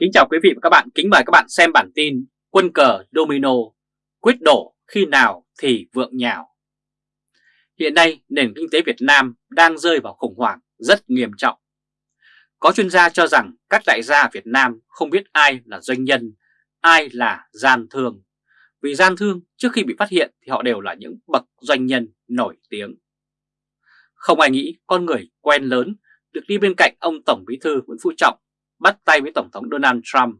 Kính chào quý vị và các bạn, kính mời các bạn xem bản tin Quân cờ Domino quyết đổ khi nào thì vượng nhào. Hiện nay nền kinh tế Việt Nam đang rơi vào khủng hoảng rất nghiêm trọng. Có chuyên gia cho rằng các đại gia Việt Nam không biết ai là doanh nhân, ai là gian thương. Vì gian thương trước khi bị phát hiện thì họ đều là những bậc doanh nhân nổi tiếng. Không ai nghĩ con người quen lớn được đi bên cạnh ông Tổng Bí thư Nguyễn Phú Trọng bắt tay với Tổng thống Donald Trump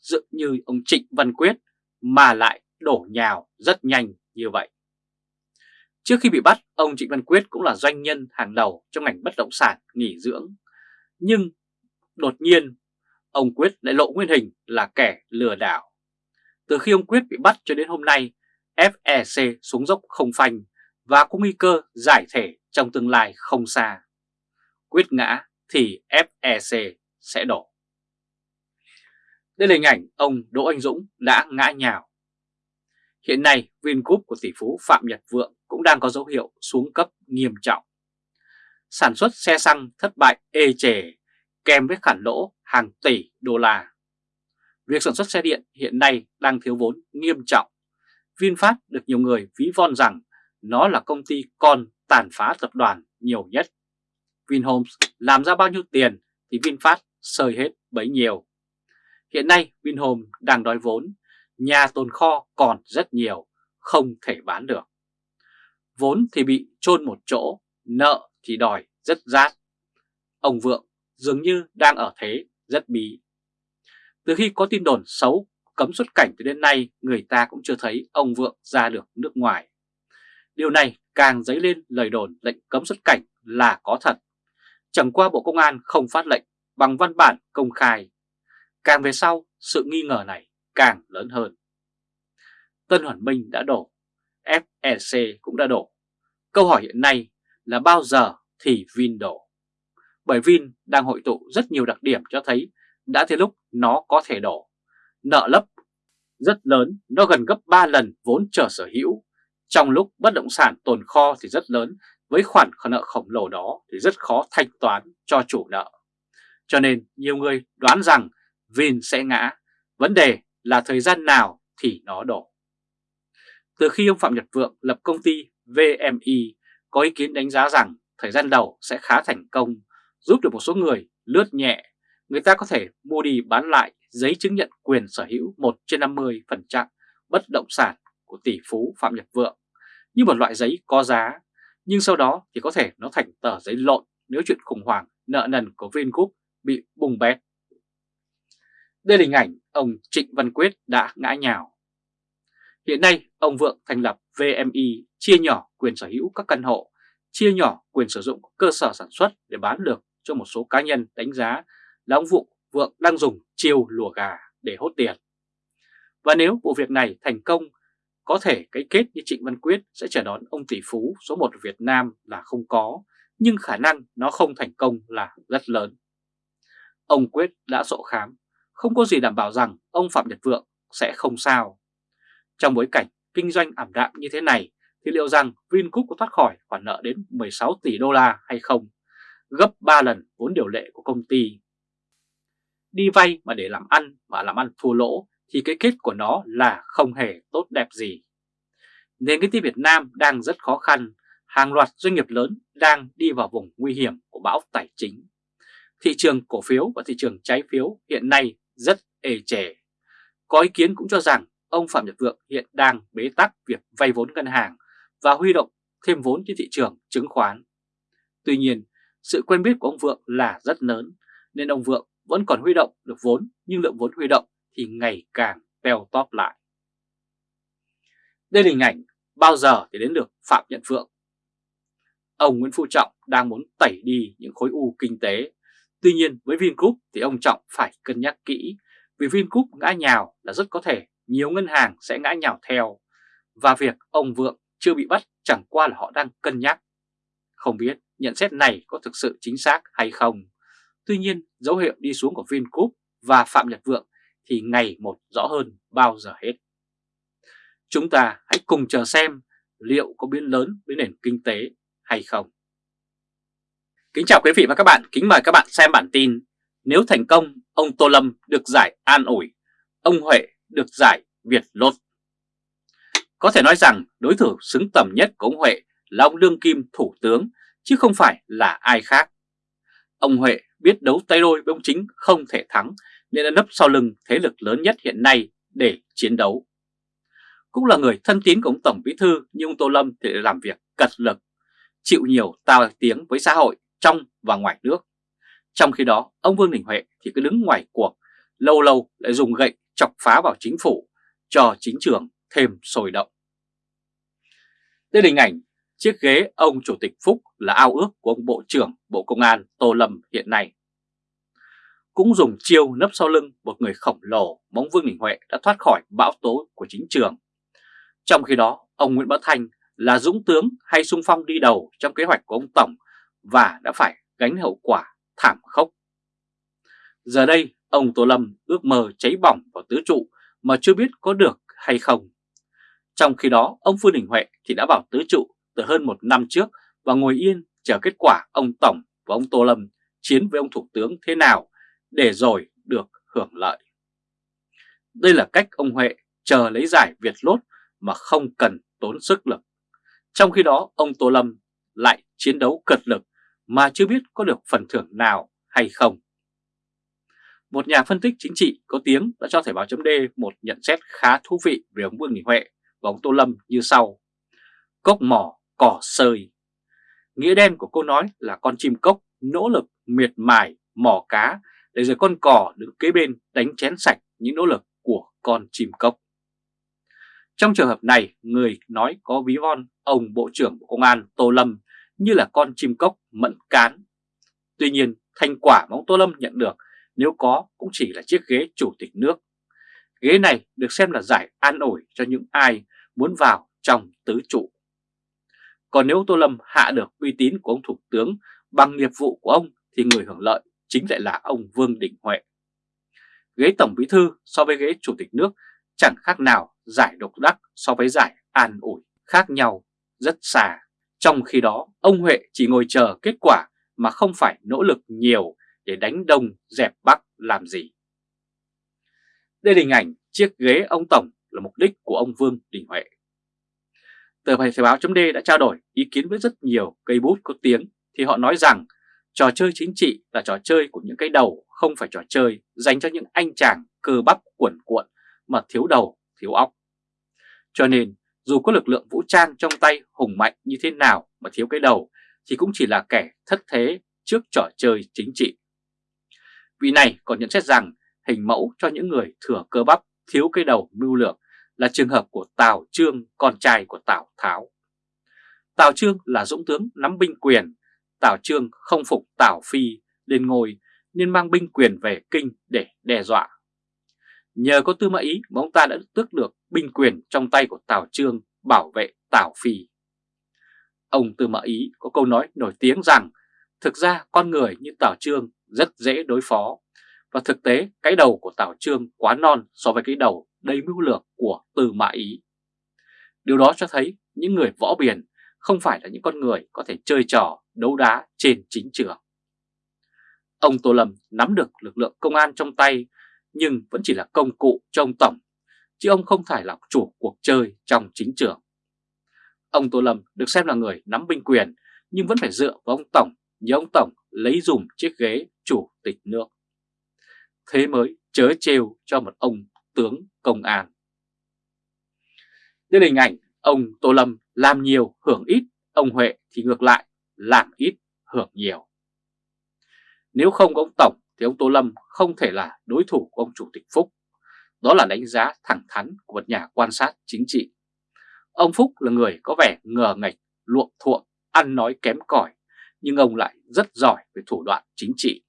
dự như ông Trịnh Văn Quyết mà lại đổ nhào rất nhanh như vậy. Trước khi bị bắt, ông Trịnh Văn Quyết cũng là doanh nhân hàng đầu trong ngành bất động sản nghỉ dưỡng. Nhưng đột nhiên, ông Quyết lại lộ nguyên hình là kẻ lừa đảo. Từ khi ông Quyết bị bắt cho đến hôm nay, FEC xuống dốc không phanh và có nguy cơ giải thể trong tương lai không xa. Quyết ngã thì FEC sẽ đổ. Đây là hình ảnh ông Đỗ Anh Dũng đã ngã nhào. Hiện nay, Vingroup của tỷ phú Phạm Nhật Vượng cũng đang có dấu hiệu xuống cấp nghiêm trọng. Sản xuất xe xăng thất bại ê chề, kèm với khoản lỗ hàng tỷ đô la. Việc sản xuất xe điện hiện nay đang thiếu vốn nghiêm trọng. VinFast được nhiều người ví von rằng nó là công ty con tàn phá tập đoàn nhiều nhất. Vinhomes làm ra bao nhiêu tiền thì VinFast sơi hết bấy nhiêu. Hiện nay Vinhome đang đói vốn, nhà tồn kho còn rất nhiều, không thể bán được. Vốn thì bị chôn một chỗ, nợ thì đòi rất rát. Ông Vượng dường như đang ở thế rất bí. Từ khi có tin đồn xấu cấm xuất cảnh từ đến nay, người ta cũng chưa thấy ông Vượng ra được nước ngoài. Điều này càng dấy lên lời đồn lệnh cấm xuất cảnh là có thật. Chẳng qua Bộ Công an không phát lệnh bằng văn bản công khai Càng về sau, sự nghi ngờ này càng lớn hơn. Tân Hoàn Minh đã đổ, FEC cũng đã đổ. Câu hỏi hiện nay là bao giờ thì Vin đổ? Bởi Vin đang hội tụ rất nhiều đặc điểm cho thấy đã tới lúc nó có thể đổ. Nợ lấp rất lớn, nó gần gấp 3 lần vốn trở sở hữu. Trong lúc bất động sản tồn kho thì rất lớn, với khoản nợ khổng lồ đó thì rất khó thanh toán cho chủ nợ. Cho nên nhiều người đoán rằng Vin sẽ ngã. Vấn đề là thời gian nào thì nó đổ. Từ khi ông Phạm Nhật Vượng lập công ty VMI có ý kiến đánh giá rằng thời gian đầu sẽ khá thành công, giúp được một số người lướt nhẹ, người ta có thể mua đi bán lại giấy chứng nhận quyền sở hữu 1 trên 50% bất động sản của tỷ phú Phạm Nhật Vượng như một loại giấy có giá, nhưng sau đó thì có thể nó thành tờ giấy lộn nếu chuyện khủng hoảng nợ nần của Vingroup bị bùng bét. Đây là hình ảnh ông Trịnh Văn Quyết đã ngã nhào. Hiện nay, ông Vượng thành lập VMI chia nhỏ quyền sở hữu các căn hộ, chia nhỏ quyền sử dụng cơ sở sản xuất để bán được cho một số cá nhân đánh giá là ông Vượng, Vượng đang dùng chiêu lùa gà để hốt tiền. Và nếu vụ việc này thành công, có thể cái kết như Trịnh Văn Quyết sẽ chờ đón ông tỷ phú số 1 Việt Nam là không có, nhưng khả năng nó không thành công là rất lớn. Ông Quyết đã sổ khám không có gì đảm bảo rằng ông Phạm Nhật Vượng sẽ không sao. Trong bối cảnh kinh doanh ảm đạm như thế này thì liệu rằng Vingroup có thoát khỏi khoản nợ đến 16 tỷ đô la hay không, gấp 3 lần vốn điều lệ của công ty. Đi vay mà để làm ăn mà làm ăn thua lỗ thì cái kết của nó là không hề tốt đẹp gì. Nền kinh tế Việt Nam đang rất khó khăn, hàng loạt doanh nghiệp lớn đang đi vào vùng nguy hiểm của bão tài chính. Thị trường cổ phiếu và thị trường trái phiếu hiện nay rất ê trẻ. Có ý kiến cũng cho rằng ông Phạm Nhật Vượng hiện đang bế tắc việc vay vốn ngân hàng và huy động thêm vốn trên thị trường chứng khoán. Tuy nhiên, sự quen biết của ông Vượng là rất lớn nên ông Vượng vẫn còn huy động được vốn nhưng lượng vốn huy động thì ngày càng teo tóp lại. Đây là hình ảnh bao giờ thì đến được Phạm Nhật Vượng. Ông Nguyễn Phú Trọng đang muốn tẩy đi những khối u kinh tế Tuy nhiên, với Vingroup thì ông Trọng phải cân nhắc kỹ vì Vingroup ngã nhào là rất có thể nhiều ngân hàng sẽ ngã nhào theo và việc ông Vượng chưa bị bắt chẳng qua là họ đang cân nhắc. Không biết nhận xét này có thực sự chính xác hay không. Tuy nhiên, dấu hiệu đi xuống của Vingroup và Phạm Nhật Vượng thì ngày một rõ hơn bao giờ hết. Chúng ta hãy cùng chờ xem liệu có biến lớn với nền kinh tế hay không. Kính chào quý vị và các bạn, kính mời các bạn xem bản tin Nếu thành công, ông Tô Lâm được giải an ủi, ông Huệ được giải Việt Lốt. Có thể nói rằng đối thủ xứng tầm nhất của ông Huệ là ông Lương Kim Thủ tướng, chứ không phải là ai khác. Ông Huệ biết đấu tay đôi với ông Chính không thể thắng nên đã nấp sau lưng thế lực lớn nhất hiện nay để chiến đấu. Cũng là người thân tín của ông Tổng Bí Thư nhưng ông Tô Lâm thì làm việc cật lực, chịu nhiều tao tiếng với xã hội trong và ngoài nước. Trong khi đó, ông Vương Đình Huệ thì cứ đứng ngoài cuộc, lâu lâu lại dùng gậy chọc phá vào chính phủ, cho chính trường thêm sôi động. Đây là hình ảnh chiếc ghế ông Chủ tịch Phúc là ao ước của ông Bộ trưởng Bộ Công an Tô Lâm hiện nay. Cũng dùng chiêu nấp sau lưng một người khổng lồ, móng Vương Đình Huệ đã thoát khỏi bão tố của chính trường. Trong khi đó, ông Nguyễn Bá Thanh là dũng tướng hay sung phong đi đầu trong kế hoạch của ông Tổng và đã phải gánh hậu quả thảm khốc. Giờ đây, ông Tô Lâm ước mơ cháy bỏng vào tứ trụ mà chưa biết có được hay không. Trong khi đó, ông Phương Đình Huệ thì đã vào tứ trụ từ hơn một năm trước và ngồi yên chờ kết quả ông Tổng và ông Tô Lâm chiến với ông Thủ tướng thế nào để rồi được hưởng lợi. Đây là cách ông Huệ chờ lấy giải Việt Lốt mà không cần tốn sức lực. Trong khi đó, ông Tô Lâm lại chiến đấu cật lực mà chưa biết có được phần thưởng nào hay không. Một nhà phân tích chính trị có tiếng đã cho Thời báo chấm một nhận xét khá thú vị về ông Vương Đình Huệ và ông Tô Lâm như sau. Cốc mỏ, cỏ sơi. Nghĩa đen của câu nói là con chim cốc nỗ lực miệt mài mỏ cá để rồi con cỏ đứng kế bên đánh chén sạch những nỗ lực của con chim cốc. Trong trường hợp này, người nói có ví von ông Bộ trưởng Bộ Công an Tô Lâm như là con chim cốc mẫn cán. Tuy nhiên, thành quả mà ông Tô Lâm nhận được nếu có cũng chỉ là chiếc ghế chủ tịch nước. Ghế này được xem là giải an ủi cho những ai muốn vào trong tứ trụ. Còn nếu Tô Lâm hạ được uy tín của ông Thủ tướng bằng nghiệp vụ của ông thì người hưởng lợi chính lại là ông Vương Đình Huệ. Ghế Tổng Bí Thư so với ghế Chủ tịch nước chẳng khác nào giải độc đắc so với giải an ủi, khác nhau rất xa. Trong khi đó, ông Huệ chỉ ngồi chờ kết quả mà không phải nỗ lực nhiều để đánh đông dẹp bắc làm gì. Đây là hình ảnh chiếc ghế ông Tổng là mục đích của ông Vương Đình Huệ. Tờ Thời báo chấm đã trao đổi ý kiến với rất nhiều cây bút có tiếng thì họ nói rằng trò chơi chính trị là trò chơi của những cái đầu không phải trò chơi dành cho những anh chàng cơ bắp cuộn cuộn mà thiếu đầu, thiếu óc. Cho nên dù có lực lượng vũ trang trong tay hùng mạnh như thế nào mà thiếu cái đầu thì cũng chỉ là kẻ thất thế trước trò chơi chính trị. Vị này còn nhận xét rằng hình mẫu cho những người thừa cơ bắp thiếu cái đầu mưu lược là trường hợp của Tào Trương, con trai của Tào Tháo. Tào Trương là dũng tướng nắm binh quyền, Tào Trương không phục Tào Phi lên ngôi nên mang binh quyền về kinh để đe dọa. Nhờ có Tư Mã Ý, mà ông ta đã tước được binh quyền trong tay của Tào Trương bảo vệ Tào Phi. Ông Tư Mã Ý có câu nói nổi tiếng rằng, thực ra con người như Tào Trương rất dễ đối phó, và thực tế cái đầu của Tào Trương quá non so với cái đầu đầy mưu lược của Tư Mã Ý. Điều đó cho thấy những người võ biển không phải là những con người có thể chơi trò đấu đá trên chính trường. Ông Tô Lâm nắm được lực lượng công an trong tay nhưng vẫn chỉ là công cụ cho ông Tổng, chứ ông không phải là chủ cuộc chơi trong chính trường. Ông Tô Lâm được xem là người nắm binh quyền nhưng vẫn phải dựa vào ông Tổng như ông Tổng lấy dùm chiếc ghế chủ tịch nước. Thế mới chớ trêu cho một ông tướng công an. Đây là hình ảnh ông Tô Lâm làm nhiều hưởng ít, ông Huệ thì ngược lại làm ít hưởng nhiều. Nếu không có ông Tổng thì ông Tô Lâm không thể là đối thủ của ông Chủ tịch Phúc. Đó là đánh giá thẳng thắn của một nhà quan sát chính trị. Ông Phúc là người có vẻ ngờ ngạch, luộm thuộm, ăn nói kém cỏi, nhưng ông lại rất giỏi về thủ đoạn chính trị.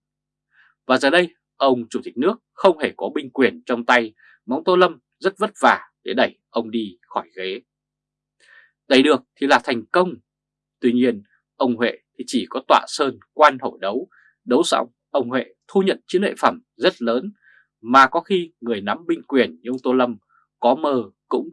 Và giờ đây, ông Chủ tịch nước không hề có binh quyền trong tay, móng ông Tô Lâm rất vất vả để đẩy ông đi khỏi ghế. Đẩy được thì là thành công. Tuy nhiên, ông Huệ thì chỉ có tọa sơn quan hổ đấu, đấu xong ông Huệ thu nhận chiến lợi phẩm rất lớn, mà có khi người nắm binh quyền như ông Tô Lâm có mơ cũng